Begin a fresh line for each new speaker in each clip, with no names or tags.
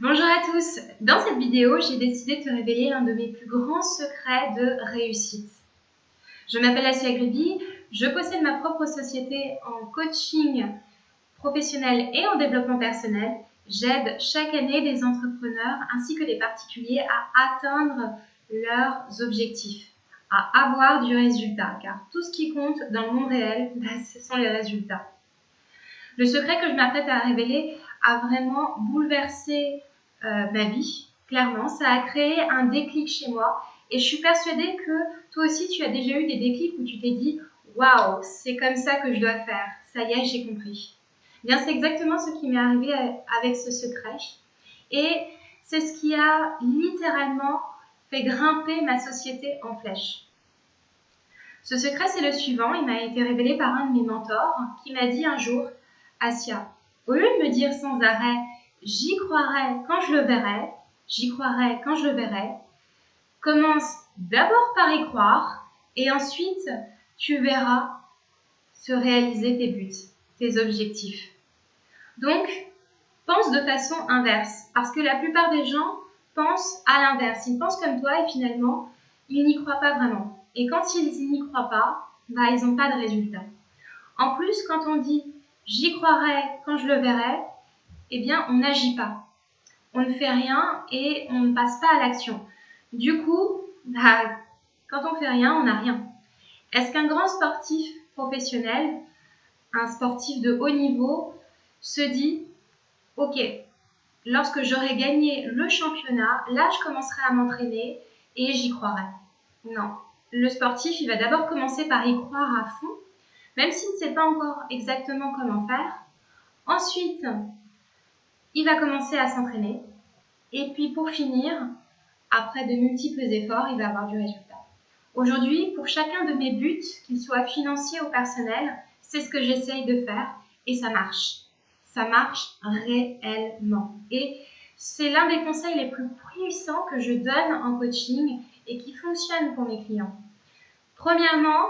Bonjour à tous Dans cette vidéo, j'ai décidé de te révéler l'un de mes plus grands secrets de réussite. Je m'appelle Asia Gribi, je possède ma propre société en coaching professionnel et en développement personnel. J'aide chaque année des entrepreneurs ainsi que des particuliers à atteindre leurs objectifs, à avoir du résultat, car tout ce qui compte dans le monde réel, bah, ce sont les résultats. Le secret que je m'apprête à révéler a vraiment bouleversé euh, ma vie, clairement. Ça a créé un déclic chez moi et je suis persuadée que toi aussi tu as déjà eu des déclics où tu t'es dit Waouh, c'est comme ça que je dois faire. Ça y est, j'ai compris. Bien, c'est exactement ce qui m'est arrivé avec ce secret. Et c'est ce qui a littéralement fait grimper ma société en flèche. Ce secret, c'est le suivant. Il m'a été révélé par un de mes mentors qui m'a dit un jour Asia, au lieu de me dire sans arrêt j'y croirai quand je le verrai, j'y croirai quand je le verrai, commence d'abord par y croire et ensuite tu verras se réaliser tes buts, tes objectifs. Donc, pense de façon inverse parce que la plupart des gens pensent à l'inverse. Ils pensent comme toi et finalement, ils n'y croient pas vraiment. Et quand ils n'y croient pas, bah, ils n'ont pas de résultat. En plus, quand on dit j'y croirai quand je le verrai, eh bien, on n'agit pas. On ne fait rien et on ne passe pas à l'action. Du coup, bah, quand on fait rien, on n'a rien. Est-ce qu'un grand sportif professionnel, un sportif de haut niveau, se dit, OK, lorsque j'aurai gagné le championnat, là, je commencerai à m'entraîner et j'y croirai. Non. Le sportif, il va d'abord commencer par y croire à fond même s'il ne sait pas encore exactement comment faire. Ensuite, il va commencer à s'entraîner. Et puis pour finir, après de multiples efforts, il va avoir du résultat. Aujourd'hui, pour chacun de mes buts, qu'ils soient financiers ou personnels, c'est ce que j'essaye de faire et ça marche. Ça marche réellement. Et c'est l'un des conseils les plus puissants que je donne en coaching et qui fonctionne pour mes clients. Premièrement,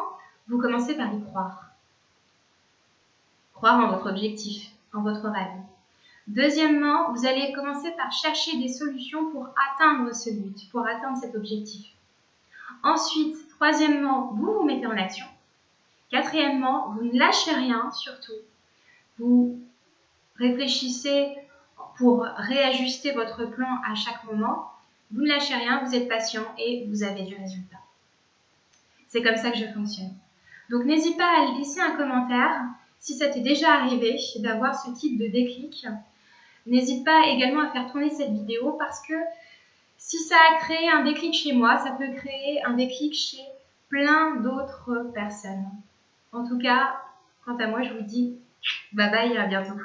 vous commencez par y croire croire en votre objectif, en votre rêve. Deuxièmement, vous allez commencer par chercher des solutions pour atteindre ce but, pour atteindre cet objectif. Ensuite, troisièmement, vous vous mettez en action. Quatrièmement, vous ne lâchez rien surtout. Vous réfléchissez pour réajuster votre plan à chaque moment. Vous ne lâchez rien, vous êtes patient et vous avez du résultat. C'est comme ça que je fonctionne. Donc n'hésite pas à laisser un commentaire si ça t'est déjà arrivé d'avoir ce type de déclic, n'hésite pas également à faire tourner cette vidéo parce que si ça a créé un déclic chez moi, ça peut créer un déclic chez plein d'autres personnes. En tout cas, quant à moi, je vous dis bye bye et à bientôt.